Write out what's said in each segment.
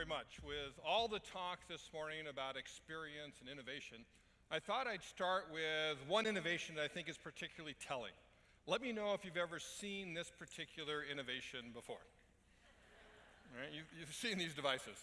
very much. With all the talk this morning about experience and innovation, I thought I'd start with one innovation that I think is particularly telling. Let me know if you've ever seen this particular innovation before. Right? You, you've seen these devices.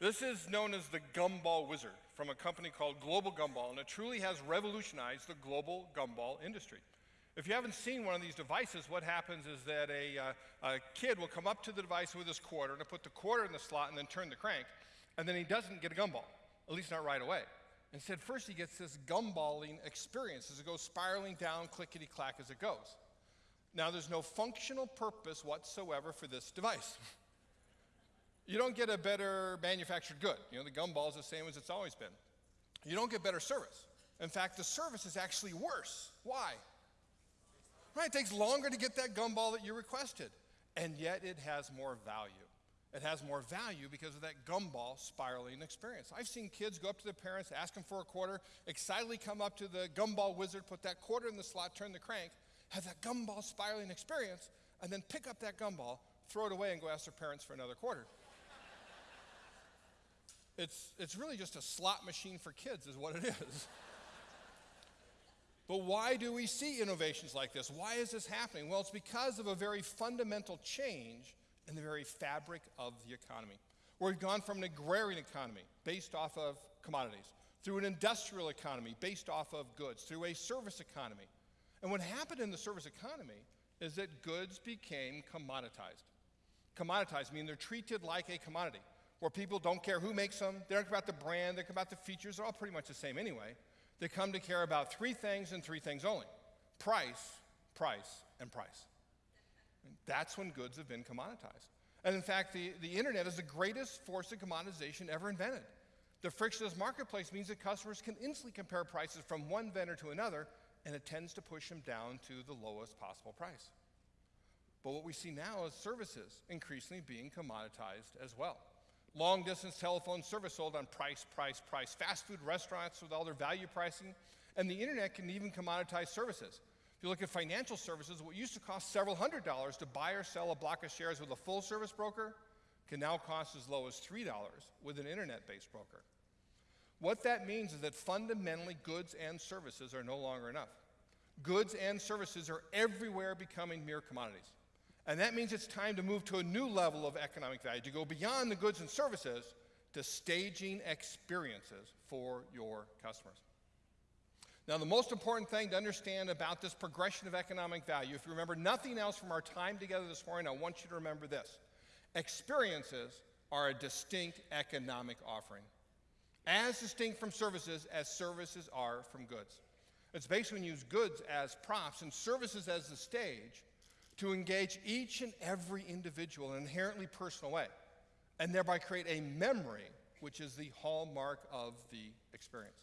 This is known as the Gumball Wizard from a company called Global Gumball, and it truly has revolutionized the global gumball industry. If you haven't seen one of these devices, what happens is that a, uh, a kid will come up to the device with his quarter and put the quarter in the slot and then turn the crank, and then he doesn't get a gumball, at least not right away. Instead, first he gets this gumballing experience as it goes spiraling down clickety clack as it goes. Now, there's no functional purpose whatsoever for this device. you don't get a better manufactured good. You know, the gumball is the same as it's always been. You don't get better service. In fact, the service is actually worse. Why? Right? It takes longer to get that gumball that you requested, and yet it has more value. It has more value because of that gumball spiraling experience. I've seen kids go up to their parents, ask them for a quarter, excitedly come up to the gumball wizard, put that quarter in the slot, turn the crank, have that gumball spiraling experience, and then pick up that gumball, throw it away, and go ask their parents for another quarter. it's, it's really just a slot machine for kids, is what it is. But why do we see innovations like this? Why is this happening? Well, it's because of a very fundamental change in the very fabric of the economy. Where we've gone from an agrarian economy based off of commodities, through an industrial economy based off of goods, through a service economy. And what happened in the service economy is that goods became commoditized. Commoditized meaning they're treated like a commodity, where people don't care who makes them, they don't care about the brand, they care about the features, they're all pretty much the same anyway. They come to care about three things and three things only price, price, and price. That's when goods have been commoditized. And in fact, the, the internet is the greatest force of commoditization ever invented. The frictionless marketplace means that customers can instantly compare prices from one vendor to another, and it tends to push them down to the lowest possible price. But what we see now is services increasingly being commoditized as well. Long distance telephone service sold on price, price, price. Fast food restaurants with all their value pricing. And the internet can even commoditize services. If you look at financial services, what used to cost several hundred dollars to buy or sell a block of shares with a full service broker can now cost as low as $3 with an internet based broker. What that means is that fundamentally goods and services are no longer enough. Goods and services are everywhere becoming mere commodities. And that means it's time to move to a new level of economic value, to go beyond the goods and services to staging experiences for your customers. Now, the most important thing to understand about this progression of economic value, if you remember nothing else from our time together this morning, I want you to remember this. Experiences are a distinct economic offering, as distinct from services as services are from goods. It's basically when you use goods as props and services as the stage to engage each and every individual in an inherently personal way, and thereby create a memory which is the hallmark of the experience.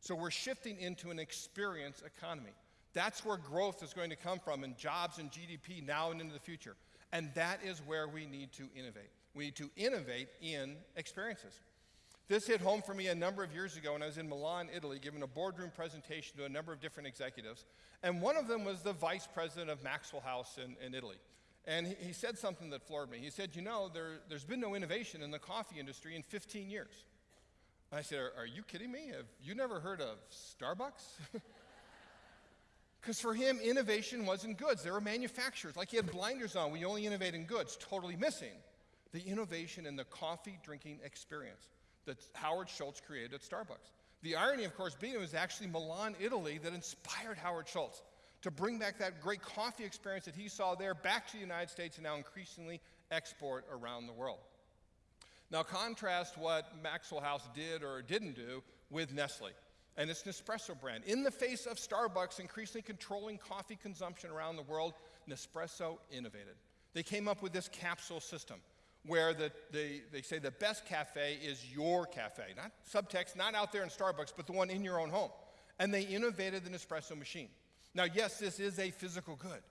So we're shifting into an experience economy. That's where growth is going to come from in jobs and GDP now and into the future. And that is where we need to innovate. We need to innovate in experiences. This hit home for me a number of years ago when I was in Milan, Italy, giving a boardroom presentation to a number of different executives. And one of them was the vice president of Maxwell House in, in Italy. And he, he, said something that floored me. He said, You know, there, has been no innovation in the coffee industry in 15 years. And I said, Are, are you kidding me? Have you never heard of Starbucks? Because for him, innovation wasn't goods. There were manufacturers. Like he had blinders on. We only innovate in goods. Totally missing the innovation in the coffee drinking experience that Howard Schultz created at Starbucks. The irony, of course, being it was actually Milan, Italy, that inspired Howard Schultz to bring back that great coffee experience that he saw there back to the United States and now increasingly export around the world. Now, contrast what Maxwell House did or didn't do with Nestle and its Nespresso brand. In the face of Starbucks increasingly controlling coffee consumption around the world, Nespresso innovated. They came up with this capsule system where the, the, they say the best cafe is your cafe, not subtext, not out there in Starbucks, but the one in your own home. And they innovated the Nespresso machine. Now, yes, this is a physical good,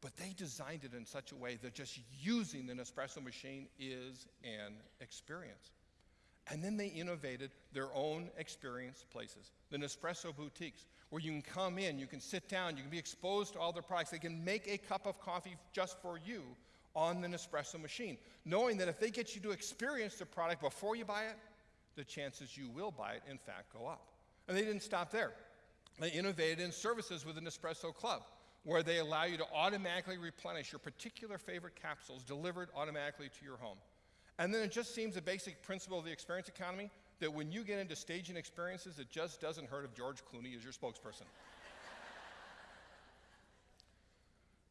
but they designed it in such a way that just using the Nespresso machine is an experience. And then they innovated their own experience places, the Nespresso boutiques, where you can come in, you can sit down, you can be exposed to all their products. They can make a cup of coffee just for you on the Nespresso machine, knowing that if they get you to experience the product before you buy it, the chances you will buy it, in fact, go up. And they didn't stop there. They innovated in services with the Nespresso Club, where they allow you to automatically replenish your particular favorite capsules delivered automatically to your home. And then it just seems a basic principle of the experience economy that when you get into staging experiences, it just doesn't hurt if George Clooney is your spokesperson.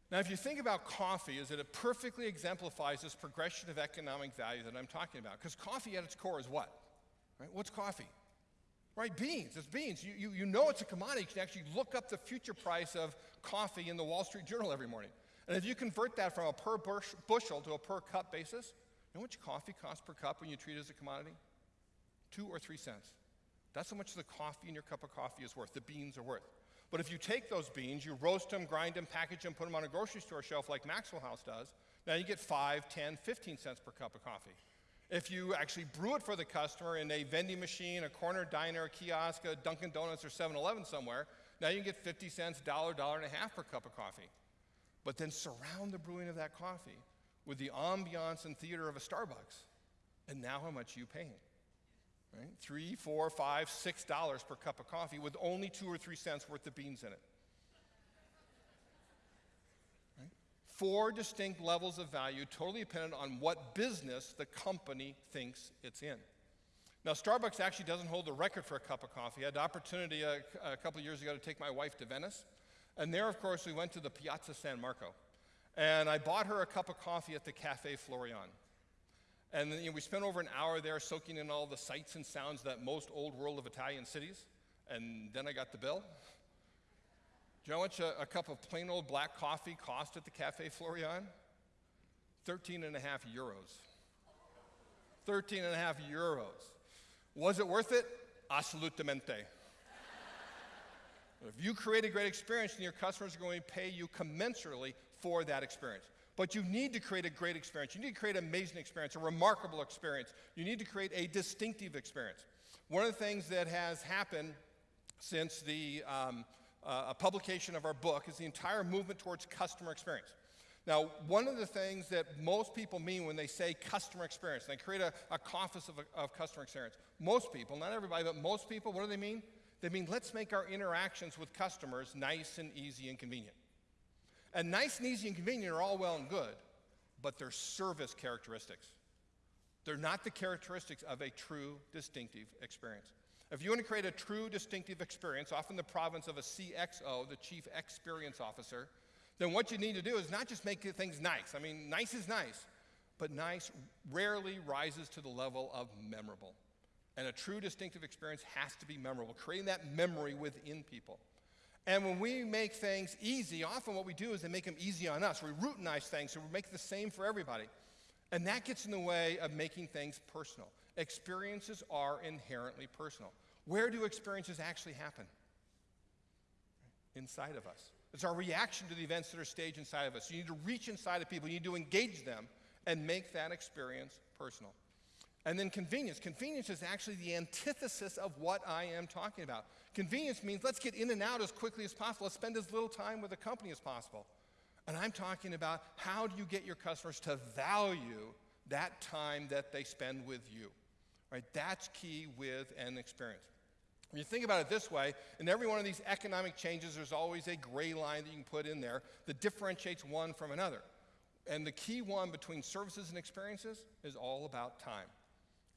Now, if you think about coffee, is that it perfectly exemplifies this progression of economic value that I'm talking about. Because coffee at its core is what? Right? What's coffee? Right, beans. It's beans. You, you, you know it's a commodity. You can actually look up the future price of coffee in the Wall Street Journal every morning. And if you convert that from a per bushel to a per cup basis, you know much coffee costs per cup when you treat it as a commodity? Two or three cents. That's how much the coffee in your cup of coffee is worth, the beans are worth. But if you take those beans, you roast them, grind them, package them, put them on a grocery store shelf like Maxwell House does, now you get 5, 10, 15 cents per cup of coffee. If you actually brew it for the customer in a vending machine, a corner diner, a kiosk, a Dunkin' Donuts, or 7 Eleven somewhere, now you can get 50 cents, dollar, dollar and a half per cup of coffee. But then surround the brewing of that coffee with the ambiance and theater of a Starbucks. And now how much are you paying? Right? Three, four, five, six dollars per cup of coffee with only two or three cents worth of beans in it. four distinct levels of value, totally dependent on what business the company thinks it's in. Now, Starbucks actually doesn't hold the record for a cup of coffee. I had the opportunity a, a couple years ago to take my wife to Venice. And there, of course, we went to the Piazza San Marco. And I bought her a cup of coffee at the Cafe Florian. And then, you know, we spent over an hour there soaking in all the sights and sounds that most old world of Italian cities. And then I got the bill. Do you know how much a, a cup of plain old black coffee cost at the Cafe Florian? 13 and a half euros. 13 and a half euros. Was it worth it? Absolutamente. if you create a great experience, then your customers are going to pay you commensurately for that experience. But you need to create a great experience. You need to create an amazing experience, a remarkable experience. You need to create a distinctive experience. One of the things that has happened since the um, uh, publication of our book is the entire movement towards customer experience. Now, one of the things that most people mean when they say customer experience, they create a, a office of, of customer experience. Most people, not everybody, but most people, what do they mean? They mean let's make our interactions with customers nice and easy and convenient. And nice and easy and convenient are all well and good, but they're service characteristics. They're not the characteristics of a true distinctive experience. If you want to create a true distinctive experience, often the province of a CXO, the Chief Experience Officer, then what you need to do is not just make things nice. I mean, nice is nice, but nice rarely rises to the level of memorable. And a true distinctive experience has to be memorable, creating that memory within people. And when we make things easy, often what we do is they make them easy on us. We routinize things, so we make the same for everybody. And that gets in the way of making things personal. Experiences are inherently personal. Where do experiences actually happen? Inside of us. It's our reaction to the events that are staged inside of us. You need to reach inside of people, you need to engage them and make that experience personal. And then convenience. Convenience is actually the antithesis of what I am talking about. Convenience means let's get in and out as quickly as possible. Let's spend as little time with the company as possible. And I'm talking about how do you get your customers to value that time that they spend with you? Right? That's key with an experience. When you think about it this way, in every one of these economic changes, there's always a gray line that you can put in there that differentiates one from another. And the key one between services and experiences is all about time.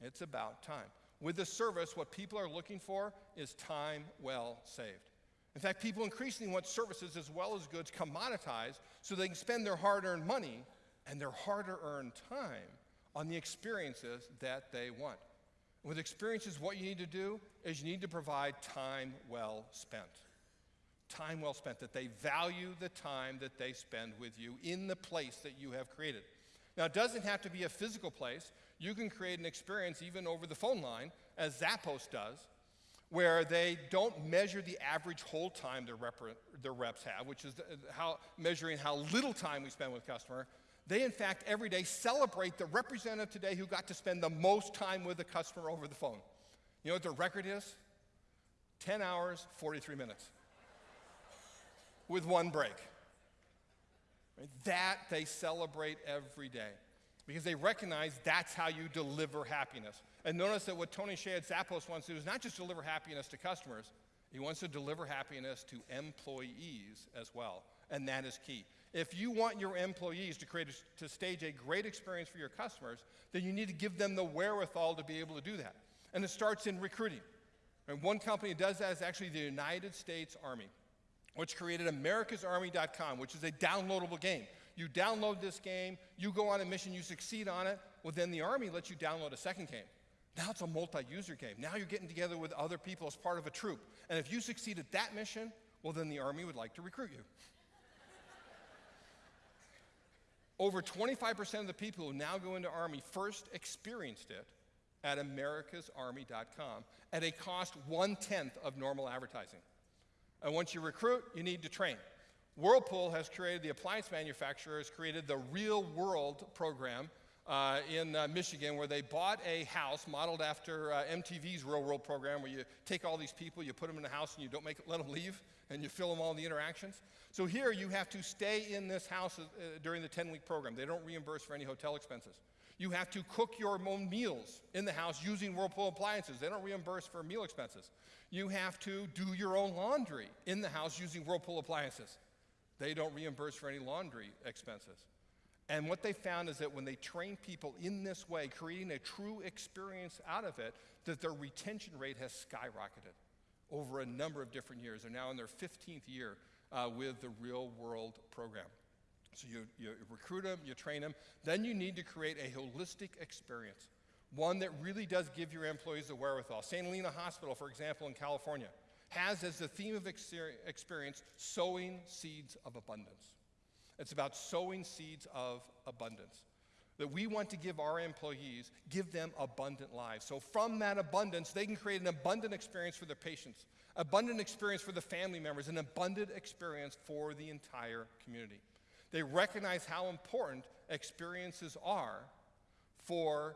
It's about time. With the service, what people are looking for is time well saved. In fact, people increasingly want services as well as goods commoditized so they can spend their hard earned money and their hard earned time on the experiences that they want. With experiences, what you need to do is you need to provide time well spent. Time well spent, that they value the time that they spend with you in the place that you have created. Now, it doesn't have to be a physical place. You can create an experience even over the phone line, as Zappos does, where they don't measure the average hold time their, rep- their reps have, which is how, measuring how little time we spend with customer. They, in fact, every day celebrate the representative today who got to spend the most time with the customer over the phone. You know what their record is? 10 hours, 43 minutes with one break. That they celebrate every day because they recognize that's how you deliver happiness. And notice that what Tony Hsieh at Zappos wants to do is not just deliver happiness to customers, he wants to deliver happiness to employees as well. And that is key. If you want your employees to create a, to stage a great experience for your customers, then you need to give them the wherewithal to be able to do that. And it starts in recruiting. And one company that does that is actually the United States Army, which created americasarmy.com, which is a downloadable game. You download this game, you go on a mission, you succeed on it, well, then the Army lets you download a second game. Now it's a multi user game. Now you're getting together with other people as part of a troop. And if you succeed at that mission, well, then the Army would like to recruit you. Over 25% of the people who now go into Army first experienced it at americasarmy.com at a cost one tenth of normal advertising. And once you recruit, you need to train. Whirlpool has created, the appliance manufacturer has created the Real World program uh, in uh, Michigan where they bought a house modeled after uh, MTV's Real World program where you take all these people, you put them in a house and you don't make let them leave and you fill them all the interactions. So here you have to stay in this house uh, during the 10 week program. They don't reimburse for any hotel expenses. You have to cook your own meals in the house using Whirlpool appliances. They don't reimburse for meal expenses. You have to do your own laundry in the house using Whirlpool appliances. They don't reimburse for any laundry expenses. And what they found is that when they train people in this way, creating a true experience out of it, that their retention rate has skyrocketed over a number of different years. They're now in their 15th year uh, with the real world program. So you, you recruit them, you train them, then you need to create a holistic experience, one that really does give your employees the wherewithal. St. Helena Hospital, for example, in California, has as the theme of experience sowing seeds of abundance. It's about sowing seeds of abundance. That we want to give our employees, give them abundant lives. So from that abundance, they can create an abundant experience for their patients, abundant experience for the family members, an abundant experience for the entire community. They recognize how important experiences are for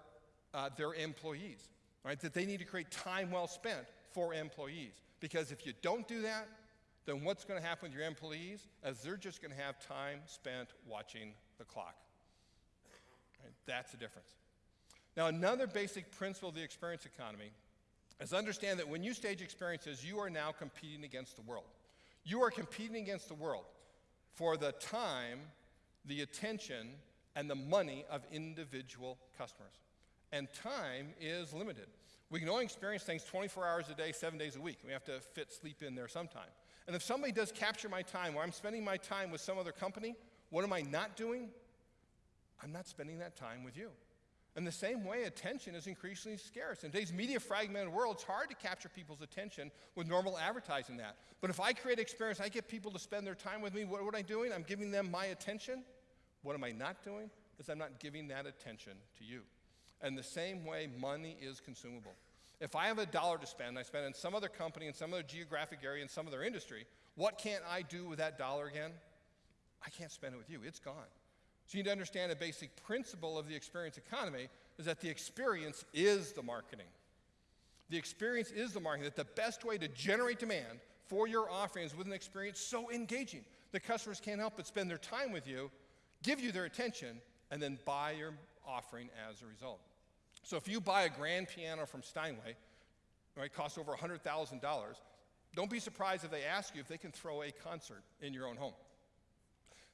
uh, their employees, right? That they need to create time well spent for employees. Because if you don't do that, then what's going to happen with your employees is they're just going to have time spent watching the clock. Right? That's the difference. Now, another basic principle of the experience economy is understand that when you stage experiences, you are now competing against the world. You are competing against the world for the time, the attention, and the money of individual customers. And time is limited. We can only experience things 24 hours a day, seven days a week. We have to fit sleep in there sometime. And if somebody does capture my time where I'm spending my time with some other company, what am I not doing? I'm not spending that time with you. In the same way, attention is increasingly scarce. In today's media fragmented world, it's hard to capture people's attention with normal advertising that. But if I create experience, I get people to spend their time with me, what, what am I doing? I'm giving them my attention. What am I not doing? Is I'm not giving that attention to you. And the same way, money is consumable. If I have a dollar to spend, I spend in some other company, in some other geographic area, in some other industry, what can't I do with that dollar again? I can't spend it with you. It's gone. So you need to understand a basic principle of the experience economy is that the experience is the marketing. The experience is the marketing, that the best way to generate demand for your offerings with an experience so engaging the customers can't help but spend their time with you, give you their attention, and then buy your offering as a result. So if you buy a grand piano from Steinway, right, costs over $100,000, don't be surprised if they ask you if they can throw a concert in your own home.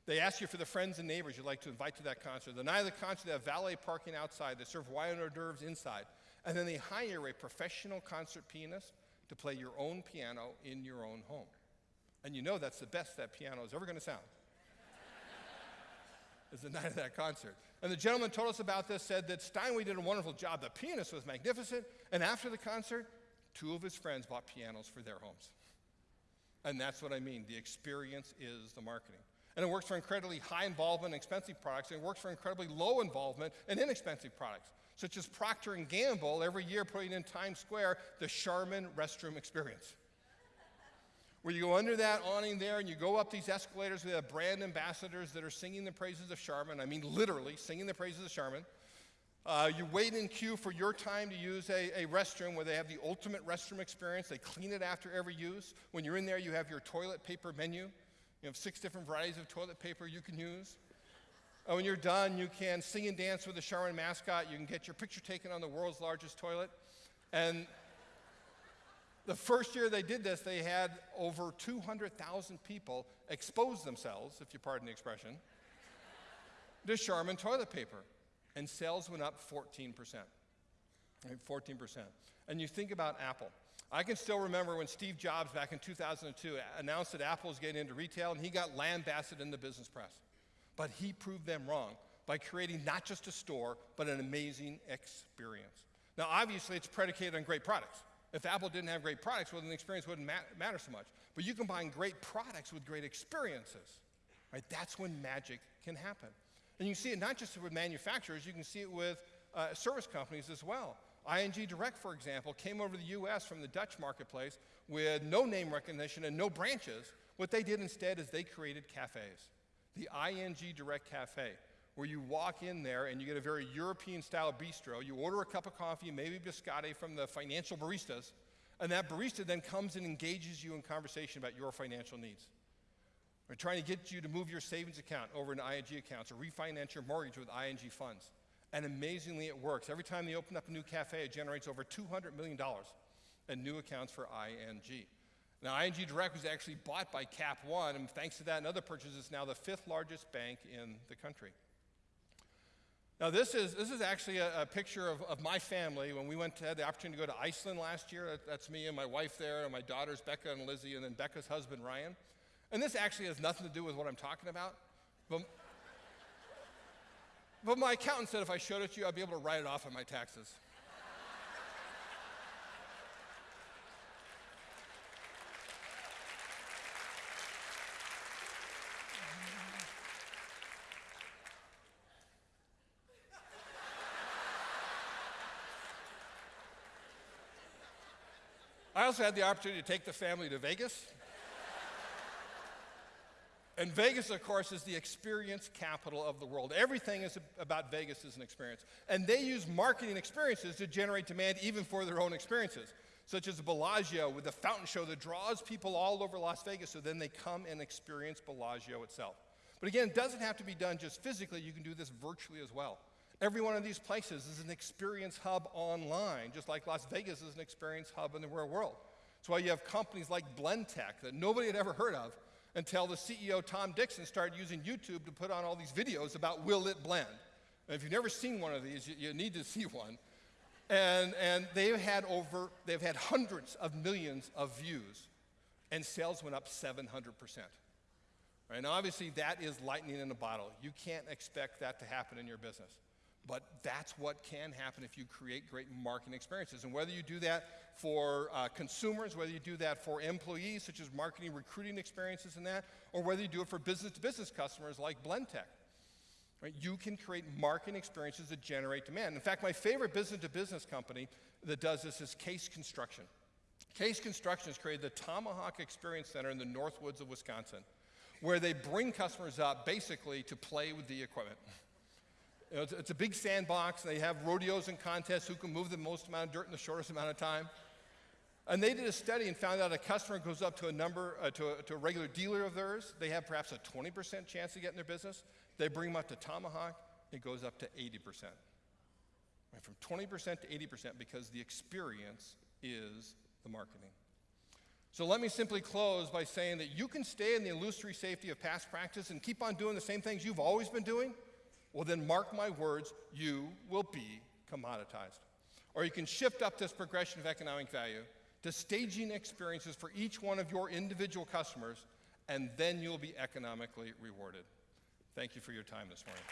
They ask you for the friends and neighbors you'd like to invite to that concert. The night of the concert, they have valet parking outside. They serve wine hors d'oeuvres inside. And then they hire a professional concert pianist to play your own piano in your own home. And you know that's the best that piano is ever going to sound. Is the night of that concert. And the gentleman told us about this, said that Steinway did a wonderful job. The pianist was magnificent. And after the concert, two of his friends bought pianos for their homes. And that's what I mean. The experience is the marketing. And it works for incredibly high involvement expensive products, and it works for incredibly low involvement and inexpensive products, such as Procter & Gamble every year putting in Times Square the Charmin restroom experience. Where you go under that awning there and you go up these escalators with brand ambassadors that are singing the praises of Charmin. I mean, literally singing the praises of Charmin. Uh, you wait in queue for your time to use a, a, restroom where they have the ultimate restroom experience. They clean it after every use. When you're in there, you have your toilet paper menu. You have six different varieties of toilet paper you can use. And when you're done, you can sing and dance with the Charmin mascot. You can get your picture taken on the world's largest toilet. And the first year they did this, they had over 200,000 people expose themselves, if you pardon the expression, to Charmin toilet paper. And sales went up 14%. 14%. And you think about Apple. I can still remember when Steve Jobs back in 2002 announced that Apple was getting into retail and he got lambasted in the business press. But he proved them wrong by creating not just a store, but an amazing experience. Now, obviously, it's predicated on great products. If Apple didn't have great products, well, then the experience wouldn't matter so much. But you combine great products with great experiences, right? That's when magic can happen. And you see it not just with manufacturers, you can see it with uh, service companies as well. ING Direct, for example, came over to the US from the Dutch marketplace with no name recognition and no branches. What they did instead is they created cafes. The ING Direct Cafe, where you walk in there and you get a very European style bistro. You order a cup of coffee, maybe biscotti from the financial baristas, and that barista then comes and engages you in conversation about your financial needs. We're trying to get you to move your savings account over into ING accounts or refinance your mortgage with ING funds. And amazingly, it works. Every time they open up a new cafe, it generates over $200 million in new accounts for ING. Now, ING Direct was actually bought by Cap One, and thanks to that and other purchases, it's now the fifth largest bank in the country. Now, this is, this is actually a, a picture of, of, my family when we went to, had the opportunity to go to Iceland last year. That, that's me and my wife there, and my daughters, Becca and Lizzie, and then Becca's husband, Ryan. And this actually has nothing to do with what I'm talking about. But but my accountant said if I showed it to you, I'd be able to write it off on my taxes. I also had the opportunity to take the family to Vegas. And Vegas, of course, is the experience capital of the world. Everything is about Vegas as an experience. And they use marketing experiences to generate demand even for their own experiences, such as Bellagio with the fountain show that draws people all over Las Vegas so then they come and experience Bellagio itself. But again, it doesn't have to be done just physically, you can do this virtually as well. Every one of these places is an experience hub online, just like Las Vegas is an experience hub in the real world. That's why you have companies like Blendtec that nobody had ever heard of until the CEO, Tom Dickson, started using YouTube to put on all these videos about will it blend. And if you've never seen one of these, you, you need to see one. And, and they've had over, they've had hundreds of millions of views, and sales went up 700%. Right? And obviously, that is lightning in a bottle. You can't expect that to happen in your business. But that's what can happen if you create great marketing experiences. And whether you do that for uh, consumers, whether you do that for employees, such as marketing, recruiting experiences and that, or whether you do it for business to business customers like Blendtec, right, you can create marketing experiences that generate demand. In fact, my favorite business to business company that does this is Case Construction. Case Construction has created the Tomahawk Experience Center in the Northwoods of Wisconsin, where they bring customers up basically to play with the equipment. You know, it's, it's, a big sandbox. They have rodeos and contests who can move the most amount of dirt in the shortest amount of time. And they did a study and found out a customer goes up to a number, uh, to, a, to, a, regular dealer of theirs, they have perhaps a 20% chance of getting their business. They bring them up to Tomahawk, it goes up to 80%. Right, from 20% to 80% because the experience is the marketing. So let me simply close by saying that you can stay in the illusory safety of past practice and keep on doing the same things you've always been doing well, then mark my words, you will be commoditized. Or you can shift up this progression of economic value to staging experiences for each one of your individual customers, and then you'll be economically rewarded. Thank you for your time this morning.